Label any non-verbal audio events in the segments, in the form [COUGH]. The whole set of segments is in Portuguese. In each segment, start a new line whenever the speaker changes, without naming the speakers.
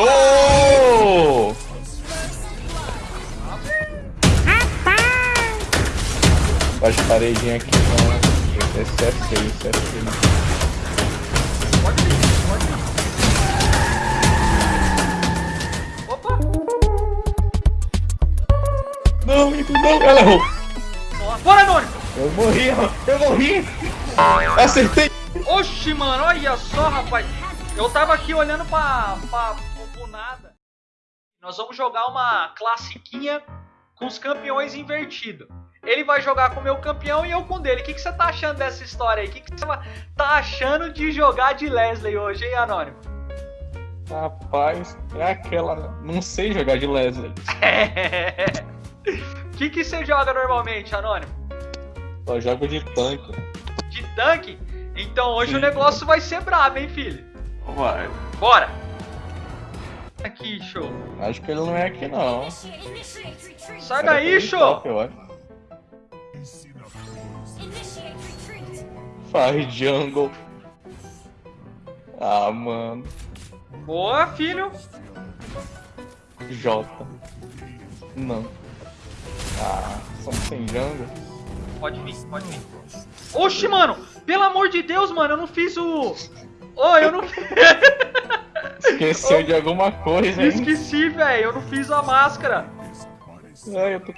Oh! As paredinhas aqui não. Esse é feio, esse é feio.
Pode. Opa!
Não, Igor, não, ela errou.
Bora, Anônimo!
Eu morri, eu morri. Acertei.
Oxi, mano, olha só, rapaz. Eu tava aqui olhando pra, pra, nada. Nós vamos jogar uma classiquinha com os campeões invertidos. Ele vai jogar com o meu campeão e eu com o dele. O que, que você tá achando dessa história aí? O que, que você tá achando de jogar de Leslie hoje, hein, Anônimo?
Rapaz, é aquela. Não sei jogar de Leslie. [LAUGHS]
O que, que você joga normalmente, Anônimo?
Só jogo de tanque.
De tanque? Então hoje o negócio vai ser brabo, hein, filho?
Vai.
Bora! Aqui, show.
Acho que ele não é aqui não.
Sai daí, show!
acho. Faz jungle. Ah, mano.
Boa, filho.
J. Não. Ah, somos sem jungle.
Pode vir, pode vir. Oxi, mano! Pelo amor de Deus, mano, eu não fiz o. Ô, eu não. [LAUGHS]
Esqueceu de alguma coisa, hein?
Esqueci, velho. Eu não fiz a máscara.
Ai, eu tô...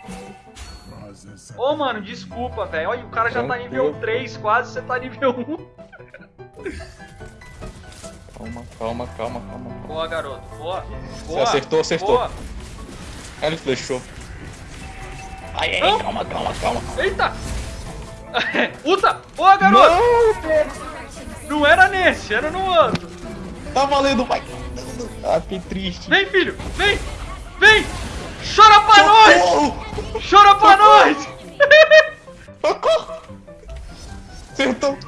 Ô, mano, desculpa, velho. Olha, o cara já tá nível
Tranquilo.
3 quase, você tá nível 1.
Calma, calma, calma, calma.
Boa, garoto. Boa. Boa.
acertou, acertou.
Boa.
Ele flechou. Ai, ai,
Não.
calma, calma, calma.
Eita! [LAUGHS] Uta! Boa, garoto!
Não,
Não era nesse, era no outro.
tá valendo, vai. Ah, que triste.
Vem, filho! Vem! Vem! Chora pra nós!
Socorro!
Chora pra nós! [LAUGHS]
Socorro! Acertou.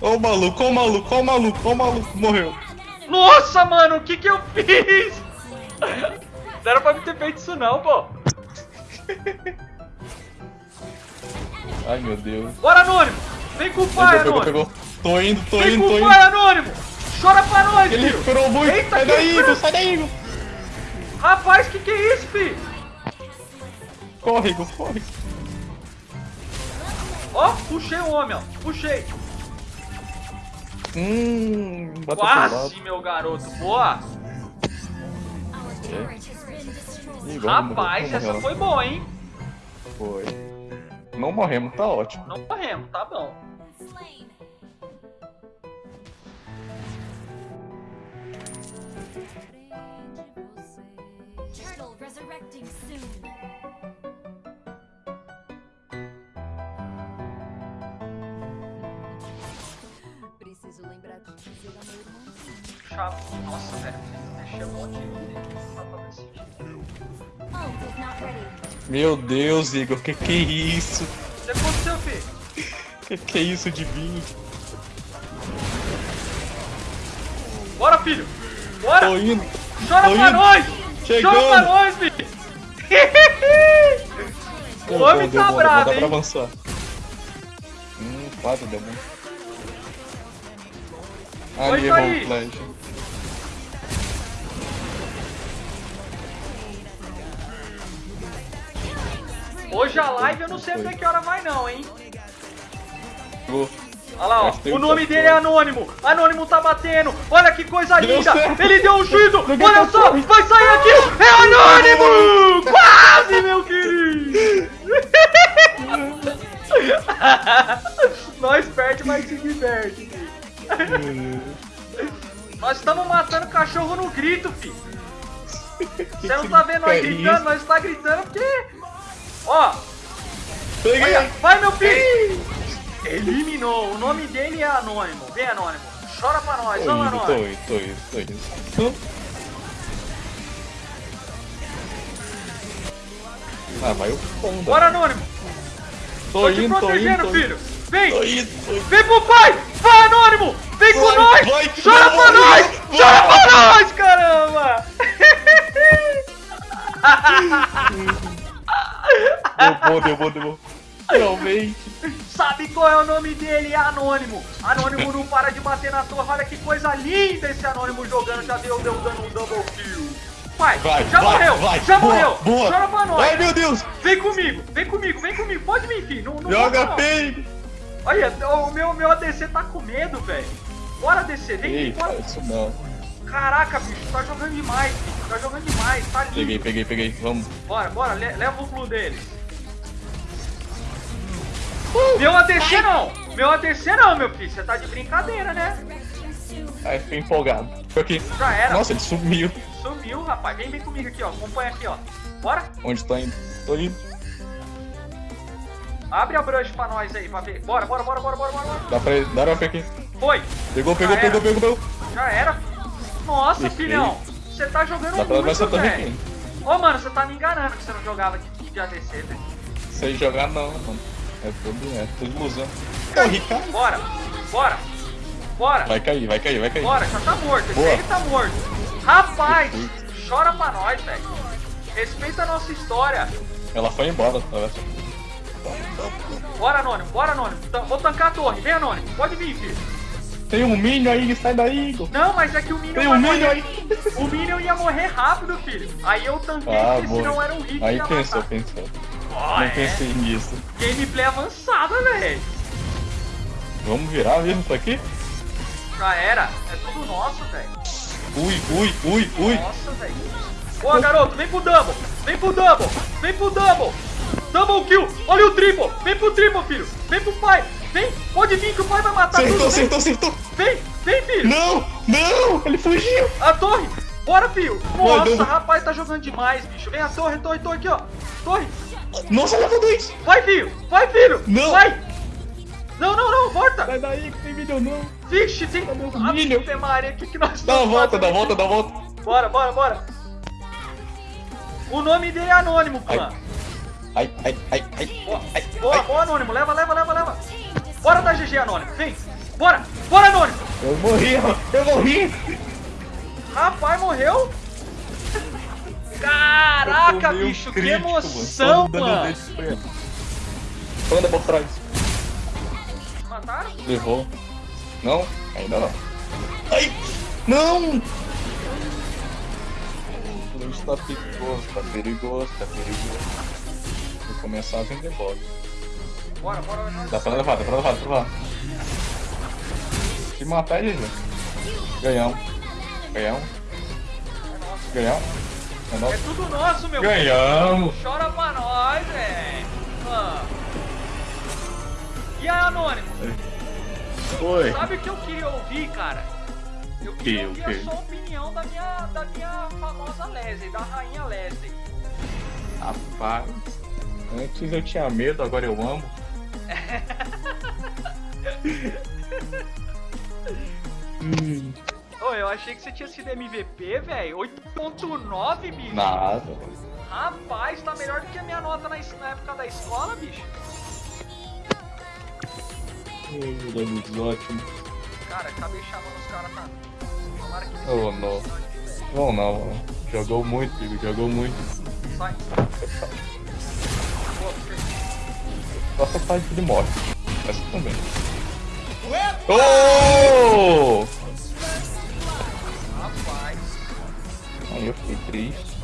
Ô maluco, ô maluco, ô maluco, ô maluco, morreu.
Nossa, mano, o que que eu fiz? Não era pra me ter feito isso não, pô.
Ai meu Deus.
Bora, Anônimo! Vem com o pai,
Pegou, pegou,
Anônimo!
pegou. Tô indo, tô
Vem
indo,
com
tô
o
indo.
pai, Anônimo! Chora pra nós,
Ele
filho!
recuperou muito.
Eita,
sai daí. Igor, sai daí, Igor.
Rapaz, que que é isso, filho?
Corre, Igor, corre.
Ó, puxei o homem, ó. Puxei.
Hum.
Quase, meu garoto. Boa.
Ih, vamos
Rapaz, essa
vamos
foi boa, hein?
Foi. Não morremos, tá ótimo.
Não morremos, tá bom.
Turtle resurrecting soon. Preciso lembrar de dizer ao meu irmãozinho.
Chato. Nossa, velho. Mexeu.
Oh.
Meu Deus, Igor, que que é isso?
O que aconteceu, filho?
Que que é isso de vinho?
Bora, filho. Bora.
Tô indo.
Chora
tô
nós.
Chegando.
Chora pra nós.
Deu
o homem
bom,
tá
bom,
bravo,
Dá pra
hein?
avançar. Hum, quase deu bom. Ali, o flash.
Hoje a live eu não sei até que hora vai não, hein?
Vou.
Olha lá, ó. O nome dele é. Anônimo. Anônimo tá batendo. Olha que coisa linda. Ele deu um juízo.
Ninguém
Olha só. Vai sair aqui. É Anônimo. Quase, meu querido. [LAUGHS] Nós perde, mas se diverte. Nós estamos matando cachorro no grito, filho. Você não tá vendo nós gritando? Nós tá gritando porque... Ó. Olha, vai meu filho! Eliminou, o nome dele é Anônimo. Vem, Anônimo. Chora pra nós,
Tô
vamos,
indo, tô
Anônimo.
indo, tô indo, tô indo. Ah, vai o fundo.
Bora, Anônimo.
Tô
Tô te
indo, tô indo,
protegendo,
tô
filho.
indo.
Vem,
Tô indo, tô indo.
vem pro pai. Vai, Anônimo. Vem com
Vai,
nós.
vai,
Chora
vai,
pra nós. Chora pra nós, caramba.
Deu bom, deu bom, deu bom. Finalmente.
sabe qual é o nome dele? É Anônimo. Anônimo não para de bater na torre. Olha que coisa linda esse Anônimo jogando. Já deu, deu dando um double kill. Vai,
Vai,
já
vai,
morreu,
vai.
já
Boa,
morreu.
boa.
Chora pra nós.
Ai, meu Deus.
Vem comigo, vem comigo, vem comigo. Pode vir, filho. Não, não
Joga feio.
Olha, o meu, meu ADC tá com medo, velho. Bora ADC, vem,
Ei,
bora.
isso não.
Caraca, bicho, tá jogando demais, bicho. Tá jogando demais, tá lindo.
Peguei, peguei, peguei. Vamos.
Bora, bora, le- leva o blue deles. Meu ADC não! Meu ADC não, meu filho. Você tá de brincadeira, né?
Ai, fiquei empolgado. Tô aqui.
Já era.
Nossa, ele sumiu.
Sumiu, rapaz. Vem, vem comigo aqui, ó. Acompanha aqui, ó. Bora?
Onde tá indo? Tô indo.
Abre a brush pra nós aí, pra ver. Bora, bora, bora, bora, bora, bora. bora.
Dá pra ele. Dá pra aqui.
Foi.
Pegou, pegou, pegou, pegou, pegou.
Já era. Nossa, filhão. Você tá jogando
Dá
muito, velho. Ô, mano, você tá me enganando que você não jogava de, de ADC, velho.
Sem jogar não, mano. É tudo, é tudo ilusão. Corri, cara.
Bora. Bora. Bora.
Vai cair, vai cair, vai cair.
Bora, já tá morto. Esse
Boa.
aí tá morto. Rapaz,
Perfeito.
chora pra nós, velho. Respeita a nossa história.
Ela foi embora, tá vendo?
Bora, Anônimo, bora, Anônimo. Tan- Vou tancar a torre. Vem, Anônimo. Pode vir, filho.
Tem um Minion aí, sai daí, Igor.
Não, mas é que o Minion
Tem um Minion aí.
O Minion ia morrer rápido, filho. Aí eu tanquei,
Ah,
porque
boa.
senão era um hit
Aí pensou,
matar.
pensou.
Ó,
Não
é.
pensei nisso.
Gameplay avançada, velho.
Vamos virar mesmo isso aqui?
Já era. É tudo nosso, velho.
Ui, ui, ui, ui.
Nossa, velho. Boa, garoto. Vem pro double. Vem pro double. Vem pro double. Double kill. Olha o triple. Vem pro triple, filho. Vem pro pai. Vem. Pode vir que o pai vai matar
Acertou,
tudo. Vem.
acertou, acertou.
Vem. Vem, filho.
Não, não, ele fugiu.
A torre. Bora, filho. Nossa, rapaz, tá jogando demais, bicho. Vem a torre, torre, torre aqui, ó. Torre.
Nossa, levou dois.
Vai, filho. Vai, filho.
Não.
Vai. Não, não, não. Volta.
Sai daí que tem vídeo não.
Vixe, tem...
Cadê os
Ave
milho?
Maria, o que que nós
Dá uma
estamos
volta, dá
fazendo
uma volta,
aqui?
dá uma volta.
Bora, bora, bora. O nome dele é Anônimo, clã.
Ai, ai, ai, ai,
Boa,
ai,
boa,
ai.
boa, Anônimo. Leva, leva, leva, leva. Bora dar GG, Anônimo. Vem. Bora. Bora, Anônimo.
Eu morri, eu morri.
Rapaz, morreu. Caraca, bicho. Que
crítico,
emoção,
Todo dano
mano.
desse foi ele. Anda por trás.
Mataram?
Levou. Não? Ainda não. Ai! Não! Isso tá perigoso, tá perigoso, tá perigoso. Vou começar a vender bola.
Bora, bora. bora.
Dá pra levar, dá pra levar, dá pra levar. Se matar, é GG. Ganhamos. Ganhamos. Ganhamos. É
É tudo nosso, meu.
Ganhamos!
Chora pra nós, velho. Ah. E aí, Anônimo?
Oi!
Sabe o que eu queria ouvir, cara? Eu
Que,
queria ouvir a sua opinião da minha, da minha famosa Leslie, da rainha Leslie.
Rapaz, antes eu tinha medo, agora eu amo. [LAUGHS] hum,
Ô, eu achei que você tinha sido MVP, velho. 8.9, bicho.
nada.
Rapaz, tá melhor do que a minha nota na, na época da escola, bicho.
Danos ótimo.
Cara, acabei chamando os caras pra... Tomara que eles
Oh, não. Não, não. Jogou muito, Igor, jogou muito.
Sai. Boa, você.
Nossa parte de morte. Essa também. Oh! Aí eu fiquei triste.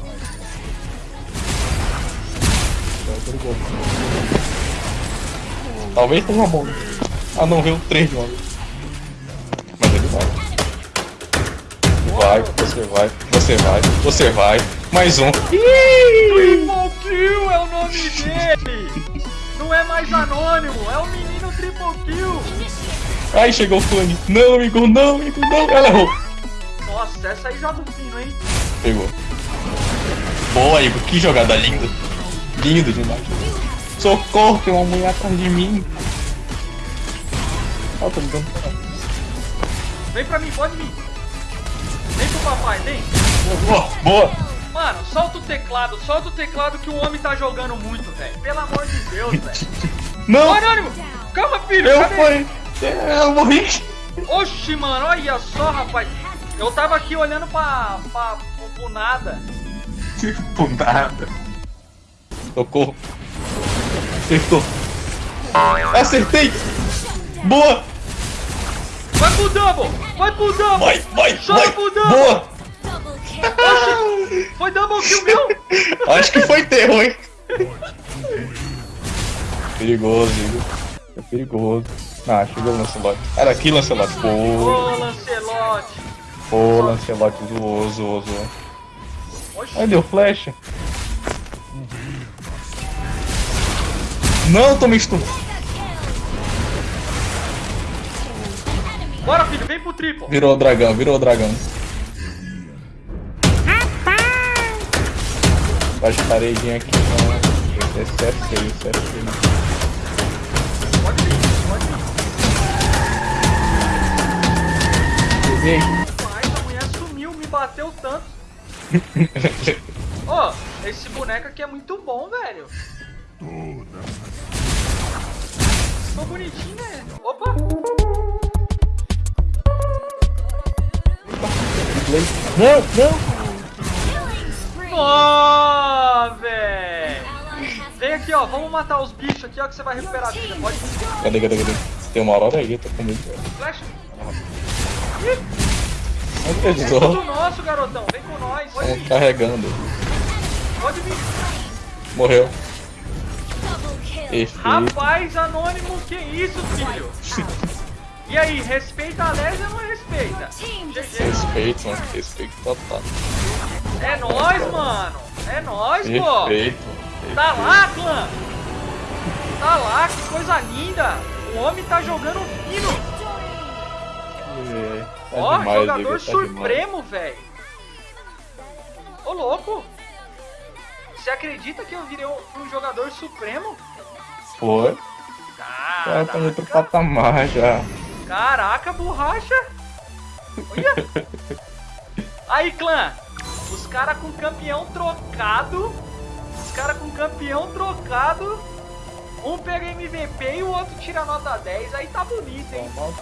Talvez tenha uma bomba. Ah não, veio três de uma vez. Mas ele vai. Vai, você vai, você vai, você vai. Mais um.
Triple Kill é o nome dele! Não é mais anônimo, é o menino Triple Kill!
Ai, chegou o clone. Não, Igor, não, Igor, não. Ela errou.
Nossa, essa aí joga o fino, hein?
Pegou. Boa, Igor, que jogada linda. Lindo demais. Socorro, tem uma mulher atrás de mim. Ó, tô me dando.
Vem pra mim, pode vir. Vem pro papai, vem.
Boa, boa.
Mano, solta o teclado, solta o teclado que o homem tá jogando muito, velho. Pelo amor de Deus, velho. [LAUGHS]
Não,
Anônimo! Calma, filho!
eu fui. Eu morri.
Oxi, mano, olha só, rapaz. Eu tava aqui olhando pra, pra, pro, [LAUGHS] pro nada.
Por nada. Socorro. Acertou. Acertei! Boa!
Vai pro double! Vai pro double!
Vai, vai,
Joga
vai!
pro double!
Boa!
Oxi! Foi double kill meu? [LAUGHS]
Acho que foi terror, hein? Perigoso, Igor. É perigoso. Ah, chegou o Lancelot. Era aqui, Lancelot. Pô,
Ô, Lancelote!
Pô, Lancelot zoou, zoou, zoou. Ai, deu flecha. Não, tomei stun.
Bora, filho, vem pro triplo!
Virou o dragão, virou o dragão. Faz paredinha aqui, não. Esse é feio, esse é feio.
Pode vir, pode vir.
Peguei.
Bateu tanto. [LAUGHS] Ó, esse boneco aqui é muito bom, velho. Ficou bonitinho, né? Opa!
Não, não.
Ó, velho! Vem aqui, ó. Vamos matar os bichos aqui, ó, que você vai recuperar a vida. Pode.
Cadê, cadê, cadê? Tem uma aurora aí, eu tô com medo.
Flecha.
Não
Vem com o nosso, garotão. Vem com nós. Pode
Estão
vir.
carregando.
Pode vir.
Morreu. Perfeito.
Rapaz, anônimo, que isso, filho? E aí, respeita a Lésia ou não respeita?
Respeito, mano. Respeito total.
É nóis, mano. É nóis, pô.
Perfeito.
Tá lá, clã. Tá lá, que coisa linda. O homem tá jogando fino.
É, tá
Ó,
demais,
jogador
Igor, tá
supremo, velho. Ô, louco. Você acredita que eu virei um, um jogador supremo?
Foi.
Ah,
Já tá no outro patamar já.
Caraca, borracha! Olha! [LAUGHS] Aí, clã! Os caras com campeão trocado. Os caras com campeão trocado. Um pega MVP e o outro tira nota 10. Aí tá bonito, hein?
Toma.